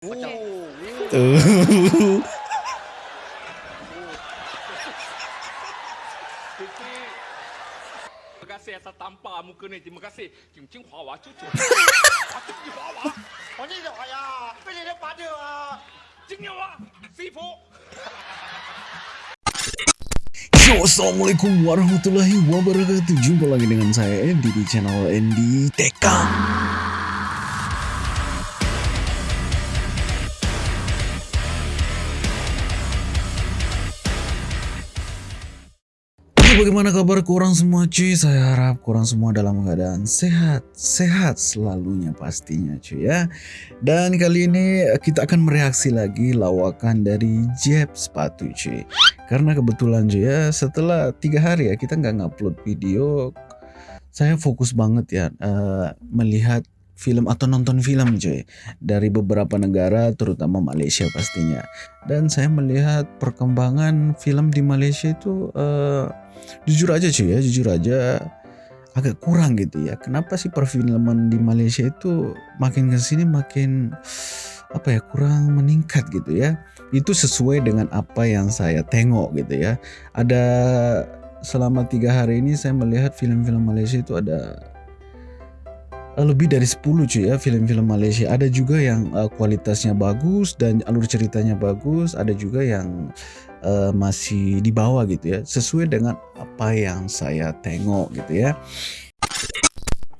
Terima kasih atas tampar muka ni. Terima kasih. Cium cium hua hua cucu. Hua cucu hua hua. Hanya dia kaya. Bila dia pada. Cium hua. Sifu. Assalamualaikum warahmatullahi wabarakatuh Jumpa lagi dengan saya Andy di channel Andy Tekang bagaimana kabar kurang semua cuy? Saya harap kurang semua dalam keadaan sehat, sehat selalunya pastinya cuy ya. Dan kali ini kita akan mereaksi lagi lawakan dari Jeb sepatu cuy. Karena kebetulan cuy ya setelah tiga hari ya kita nggak ngupload video, saya fokus banget ya eh, melihat film atau nonton film cuy. Dari beberapa negara terutama Malaysia pastinya. Dan saya melihat perkembangan film di Malaysia itu eh, jujur aja cuy ya jujur aja agak kurang gitu ya. Kenapa sih perfilman di Malaysia itu makin ke sini makin apa ya kurang meningkat gitu ya? Itu sesuai dengan apa yang saya tengok gitu ya. Ada selama tiga hari ini saya melihat film-film Malaysia itu ada lebih dari 10 cuy ya film-film Malaysia. Ada juga yang eh, kualitasnya bagus dan alur ceritanya bagus. Ada juga yang eh, masih di bawah gitu ya sesuai dengan apa yang saya tengok gitu ya.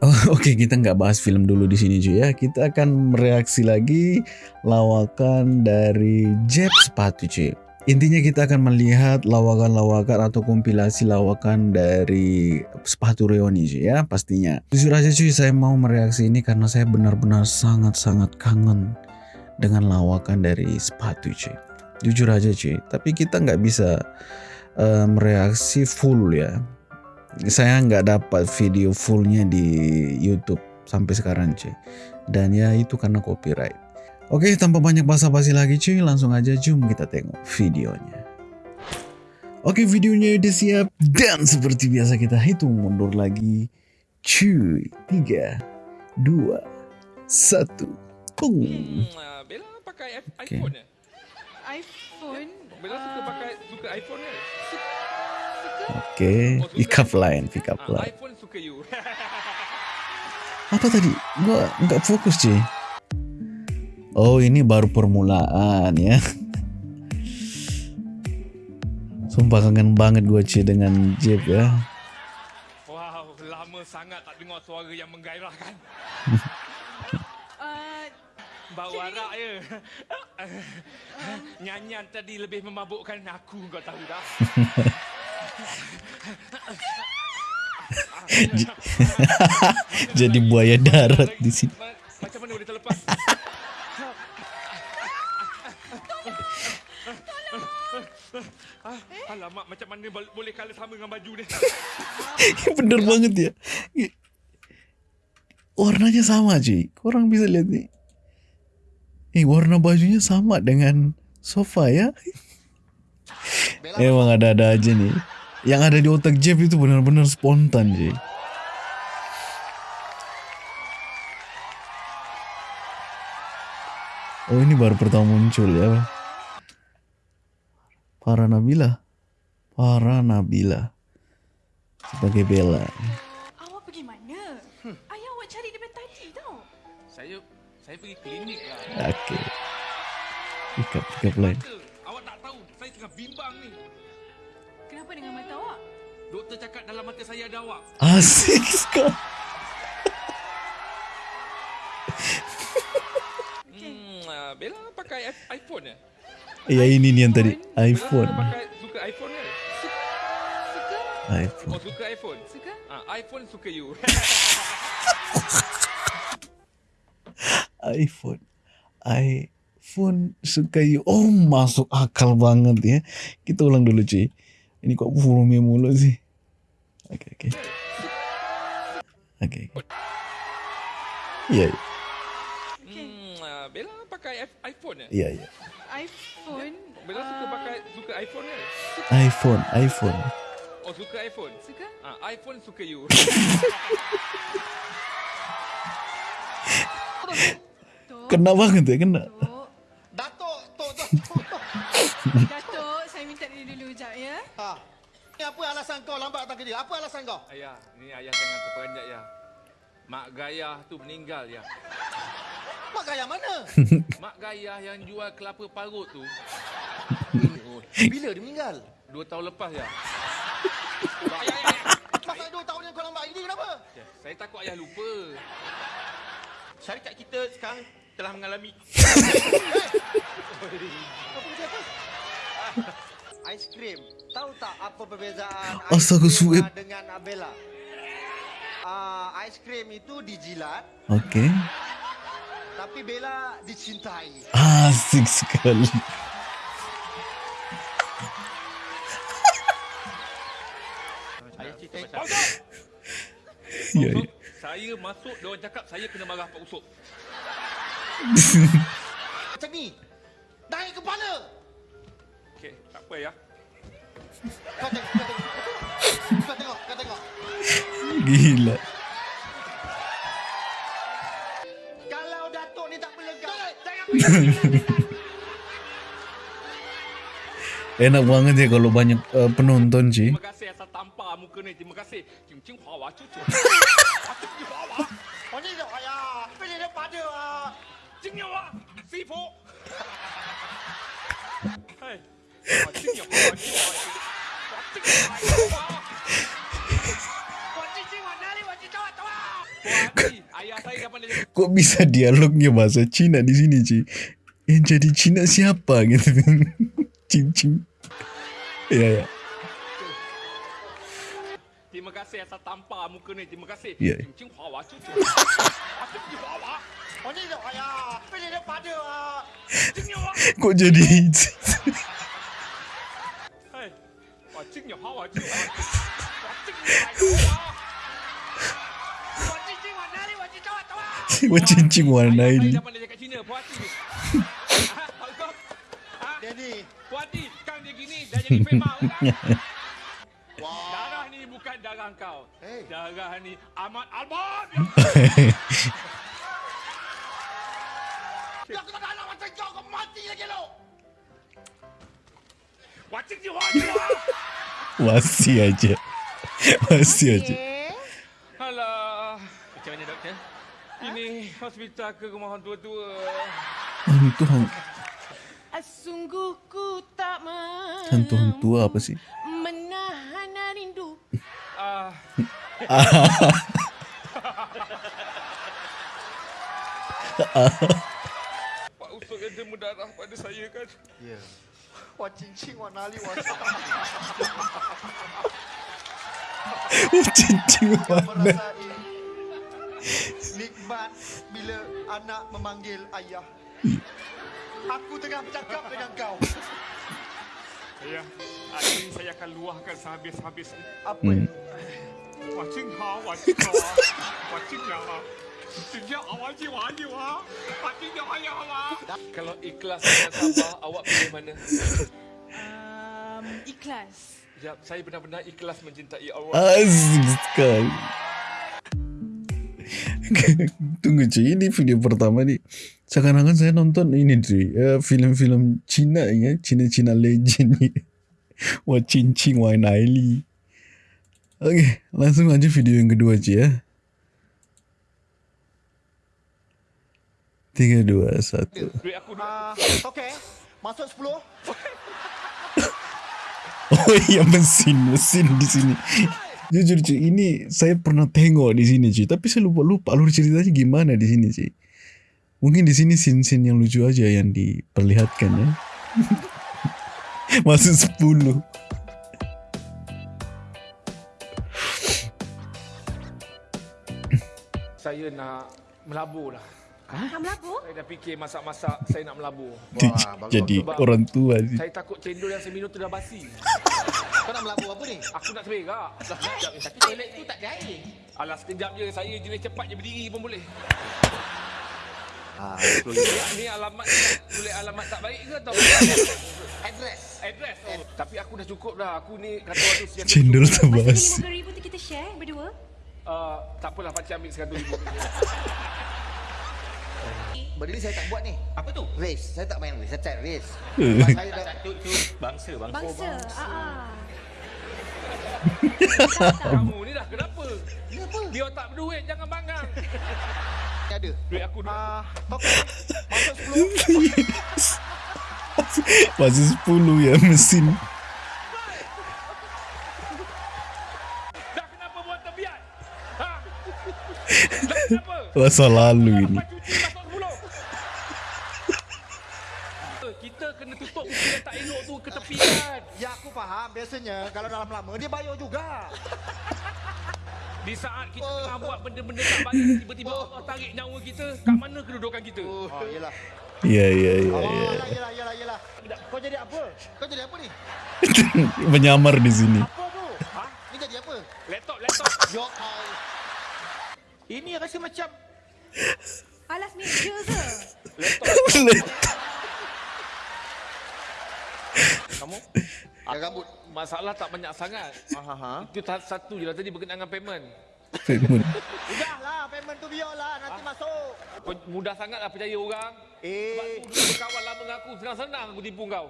Oh, Oke kita nggak bahas film dulu di sini cuy ya. Kita akan mereaksi lagi lawakan dari Jeb sepatu cuy Intinya kita akan melihat lawakan-lawakan atau kompilasi lawakan dari sepatu Reoni ya pastinya. Jujur aja cuy saya mau mereaksi ini karena saya benar-benar sangat-sangat kangen dengan lawakan dari sepatu cuy. Jujur aja cuy. Tapi kita nggak bisa eh, mereaksi full ya. Saya nggak dapat video fullnya di YouTube sampai sekarang cuy. Dan ya itu karena copyright. Oke, tanpa banyak basa-basi lagi cuy, langsung aja jom kita tengok videonya. Oke, videonya udah siap dan seperti biasa kita hitung mundur lagi. Cuy, 3, 2, 1. Pung. Hmm, ah, Bella pakai Okay. iPhone ya? iPhone. Bella suka pakai suka iPhone ya? suka. Oke, pick up line, pick up Ah, line. iPhone suka you. Apa tadi? Gua nggak fokus cuy. Oh, ini baru permulaan ya. Sumpah kangen banget gue cuy dengan Jeep ya. wow, lama sangat tak dengar suara yang menggairahkan. Uh, Bau arak ya. Nyanyian tadi lebih memabukkan aku kau tahu tak? Jadi buaya darat di sini. Ma- Macam mana boleh terlepas? Ah, Alamak, macam mana bol- boleh colour sama dengan baju ni? Bener banget ya. Warnanya sama cuy. Korang bisa lihat nih. Eh, warna bajunya sama dengan sofa ya. Emang ada-ada aja nih. Yang ada di otak Jeff itu benar-benar spontan cuy. Oh ini baru pertama muncul ya. Para Nabila. Para Nabila. Sebagai Bella. awak pergi mana? Ayah awak cari daripada tadi tau. Saya saya pergi klinik lah. Oke. Pick up, pick up line. Doktor, awak tak tahu, saya tengah bimbang ni. Kenapa dengan mata awak? Doktor cakap dalam mata saya ada awak. Asik sekali. Hmm, ah, Bella pakai iPhone ya? Ya ini nih yang tadi Bella iPhone. pakai suka iPhone? iPhone. Oh, suka iPhone? Suka? Ah, iPhone suka you. iPhone. iPhone suka you. Oh masuk akal banget ya. Kita ulang dulu cuy. Ini kok volume mulu sih. Oke oke. Oke. oke. Iya iya, hmm, ah, Bella pakai i- iPhone ya? iya iya. iPhone. Bella suka ah, pakai suka iPhone ya? iPhone iPhone. Oh, suka iPhone? Suka? Ah, iPhone suka you. Kena banget ya kena. Tok. Datuk, saya minta dia dulu sekejap ya. Ha. Ni apa alasan kau lambat datang kerja? Apa alasan kau? Ayah, ni ayah jangan terperanjat ya. Mak Gayah tu meninggal ya. Mak gaya mana? Mak Gayah yang jual kelapa parut tu Bila dia meninggal? dua tahun lepas ya. Masa dua tahun yang kau lambat ini kenapa? Ya, Saya takut ayah lupa. Syarikat kita sekarang telah mengalami Aiskrim. Tahu tak apa perbezaan Astaga, aiskrim Suib. dengan Abela? Ah, aiskrim itu dijilat, Okey. tapi Bella dicintai. Asik sekali. Ayah cerita Eh, pasal Bangsa! Ya, Usop, ya. Saya masuk, dia orang cakap saya kena marah Pak Usop. Macam ni. Naik kepala. Okey, tak apa ya. Kau tengok, kau tengok. Kau tengok, kau tengok. Gila. Kalau Datuk ni tak berlegak. Jangan Enak banget ya kalau banyak uh, penonton sih. Terima kasih atas tampar muka ni. Terima kasih. Cium cium hua hua cucu. Cium hua hua. Oh ni dia ya. Bila dia pada ah. Cium hua. Si fu. Kok bisa dialognya bahasa Cina di sini, Ci? Yang eh, jadi Cina siapa gitu? Cing-cing. Ya, ya kasih atas tampar muka ni. Terima kasih. Yeah. Cincin cing cucu. Aku pergi ni dia ayah. Pilih dia pada. Ah? Kok jadi? Hei. Cing ni hua hua cu. Cincin warna ini. Cincin warna ah, ah, Daddy. Puan dia gini, dah jadi. darah kau. Hey. Darah ni Ahmad Albar. aku tak nak macam kau, kau mati lagi lo. Wacik je wah je wah. Masih aja. Masih aja. Alah. Macam mana doktor? Ini hospital ke rumah orang tua-tua. Hantu hantu Sungguh ku tak mampu hantu hantu apa sih? Ah, Pak Usop ada mudarah pada saya kan. Ya. Wah cincin wah nali wah cincin warna. merasai nikmat bila anak memanggil ayah. Aku tengah bercakap dengan kau. Saya, hari ini saya akan luahkan sehabis-habisnya. Apa? Hmm. Wacik ha, ha. Ya. Sejak awal je wah je wah. Wacik ya wah ya wah. Kalau ikhlas dan sabar, awak pilih mana? Um, ikhlas. Ya, saya benar-benar ikhlas mencintai awak. Asik sekali. Tunggu cuy, ini video pertama nih. Seakan-akan saya nonton ini cuy, eh, film-film Cina ya, Cina-Cina legend nih. Wah cincin, wah Naili. Oke, langsung aja video yang kedua cuy ya. Tiga, dua, satu. Ah, okey. Masuk 10. Oh iya mesin, mesin di sini. Jujur cuy, ini saya pernah tengok di sini cuy, tapi saya lupa lupa alur ceritanya gimana di sini cuy. Mungkin di sini scene-scene yang lucu aja yang diperlihatkan ya. Masuk 10. Saya nak melabur lah. Nak melabur? Saya dah fikir masak-masak saya nak melabur. Jadi Sebab- orang tua sih. Saya takut cendol yang saya minum tu dah basi. Kau nak melabur apa ni? Aku nak seberak. Dah sekejap ni. Tapi toilet tu tak ada air. Alah sekejap je. Saya jenis cepat je berdiri pun boleh. Ah, ni alamat boleh alamat tak baik ke atau address. address? Oh, tapi aku dah cukup dah. Aku ni kata orang tu sejak Cendol Masa lima ribu tu kita share berdua. Uh, tak apalah pakcik ambil seratus ribu. Benda ni saya tak buat ni. Apa tu? Race. Saya tak main race. Saya chat race. Eh. Sebab saya dah Tu, tu bangsa, bangsa. Bangsa. Ah, ah. Kamu ni dah kenapa? Dia tak berduit, jangan bangang. ada. Duit aku dulu. Ah, okey. Masuk 10. Masih 10 ya mesin. Dah kenapa buat terbiat? Ha? Dah kenapa? Masa lalu ini. Lepas cuci masuk sepuluh. Kita kena tutup buku yang tak elok tu ke tepi kan. Ya aku faham. Biasanya kalau dalam lama dia bayar juga. Di saat kita tengah buat benda-benda tak baik, tiba-tiba Allah tarik nyawa kita, kat mana kedudukan kita? Oh, yelah. Ya ya ya Oh, ya. yelah, yelah, yelah, yelah. Kau jadi apa? Kau jadi apa ni? Menyamar di sini. Apa tu? Ha? Ni jadi apa? Laptop, laptop. Ya Allah. Ini rasa macam Alas meja ke? Kamu. Ada rambut. Masalah tak banyak sangat. Itu satu je lah tadi berkenaan dengan payment. Udahlah, payment tu biarlah. Nanti masuk. Kau mudah sangat lah percaya orang. Sebab Eh, tu dulu berkawan lama dengan aku, senang-senang aku tipu kau.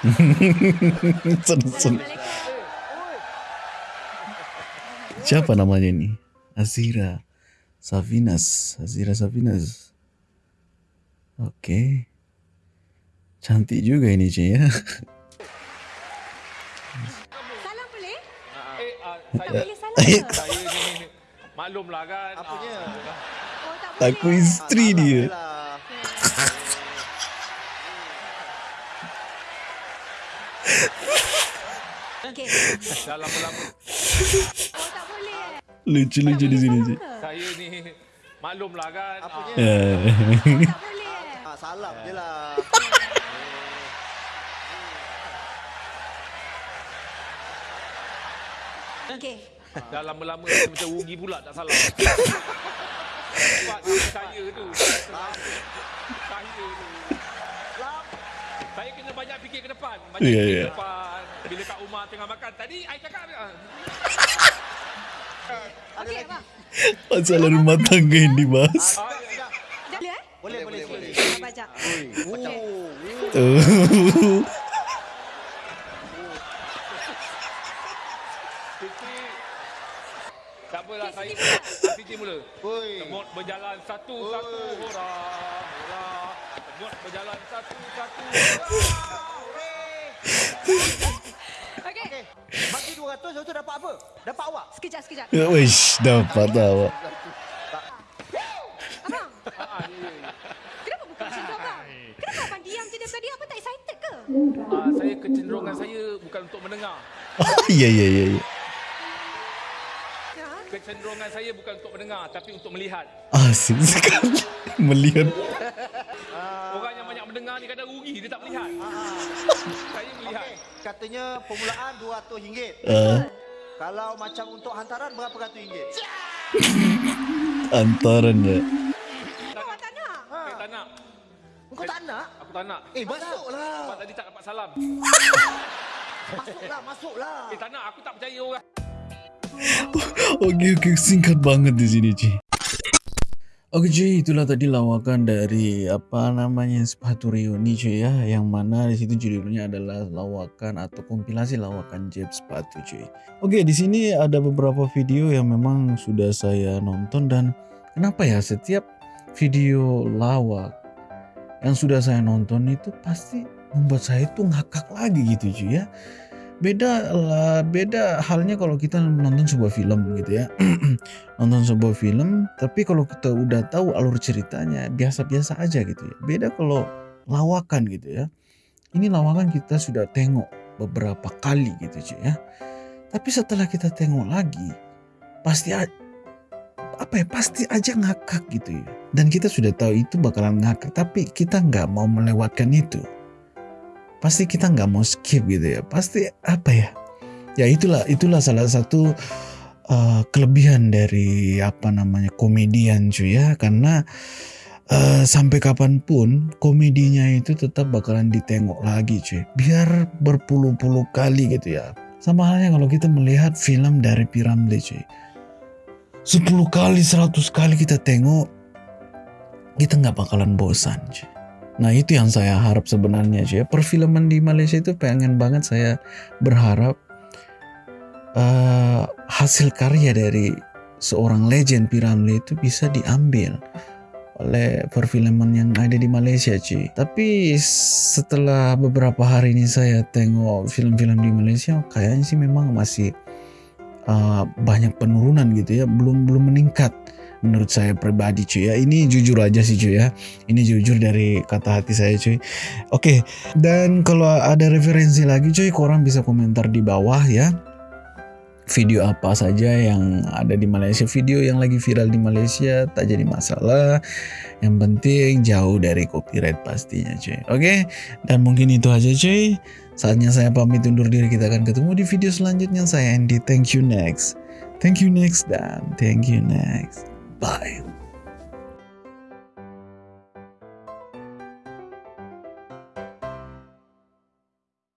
Siapa namanya ni? Azira Savinas. Azira Savinas. Okey. Cantik juga ini Cik ya. Salam boleh? Eh, uh, saya, Boleh salam saya ni, maklumlah kan. Apanya? Ah, Oh, tak boleh. Aku isteri salah dia. je lah. Okey. dah lama-lama Oh, tak boleh. Lucu-lucu di sini saya ni, maklumlah kan. Apanya? Ya. Oh, tak boleh. Ah, salam je lah. Okey. Ah, dah lama-lama macam rugi pula tak salah. Sebab saya tu. Saya tu. Saya kena banyak fikir ke depan. Banyak Ya, fikir ya. ke depan. Bila kat rumah tengah makan. Tadi I cakap. ah, Okey, abang. Masalah rumah tangga yang dibahas. ah, ya, ya. Boleh eh? Boleh, boleh, boleh. Abang baca. Macam Oh. Saya. Siti mula. Oi. Semut berjalan satu-satu Oi. hurra. Hurra. Semut berjalan satu-satu Okey. Okey. Bagi 200, lepas tu dapat apa? Dapat awak? Sekejap, sekejap. Wish dapat awak. Abang, ya, ya. kenapa bukan macam tu, abang? Kenapa abang diam je daripada dia? Abang tak excited ke? Ah, saya kecenderungan saya bukan untuk mendengar. Ya ya ya ya. Ha? Kecenderungan saya bukan untuk mendengar tapi untuk melihat. Asik sekali melihat. Orang yang banyak mendengar ni kadang rugi dia tak melihat. Saya melihat. Okey. Katanya permulaan RM200. Uh, Kalau macam untuk hantaran berapa ratus ringgit? antaran ya. Awak tak nak? Saya tak nak. Kau tak nak? Aku tak nak. Eh, masuklah. Sebab tadi tak dapat salam. Masuklah, masuklah. Eh tak nak. Aku tak percaya orang. Okey okey singkat banget di sini Ci. Oke cuy, itulah tadi lawakan dari apa namanya sepatu Rio ini cuy ya, yang mana di situ judulnya adalah lawakan atau kompilasi lawakan Jeb sepatu cuy. Oke, di sini ada beberapa video yang memang sudah saya nonton dan kenapa ya setiap video lawak yang sudah saya nonton itu pasti membuat saya tuh ngakak lagi gitu cuy ya. Beda lah, beda halnya kalau kita nonton sebuah film gitu ya. nonton sebuah film, tapi kalau kita udah tahu alur ceritanya biasa-biasa aja gitu ya. Beda kalau lawakan gitu ya. Ini lawakan kita sudah tengok beberapa kali gitu cuy ya. Tapi setelah kita tengok lagi, pasti apa ya pasti aja ngakak gitu ya. Dan kita sudah tahu itu bakalan ngakak, tapi kita nggak mau melewatkan itu. Pasti kita nggak mau skip gitu ya. Pasti apa ya? Ya itulah itulah salah satu uh, kelebihan dari apa namanya komedian cuy ya karena uh, sampai kapan pun komedinya itu tetap bakalan ditengok lagi cuy biar berpuluh-puluh kali gitu ya sama halnya kalau kita melihat film dari Piramli cuy 10 kali 100 kali kita tengok kita nggak bakalan bosan cuy. Nah itu yang saya harap sebenarnya ya. Perfilman di Malaysia itu pengen banget saya berharap eh, hasil karya dari seorang legend Piramli itu bisa diambil oleh perfilman yang ada di Malaysia cuy. Tapi setelah beberapa hari ini saya tengok film-film di Malaysia kayaknya sih memang masih uh, banyak penurunan gitu ya, belum belum meningkat menurut saya pribadi cuy ya. Ini jujur aja sih cuy ya. Ini jujur dari kata hati saya cuy. Oke, dan kalau ada referensi lagi cuy, korang bisa komentar di bawah ya. Video apa saja yang ada di Malaysia? Video yang lagi viral di Malaysia tak jadi masalah. Yang penting jauh dari copyright pastinya cuy. Oke dan mungkin itu aja cuy. Saatnya saya pamit undur diri. Kita akan ketemu di video selanjutnya. Saya Andy. Thank you next. Thank you next dan thank you next bye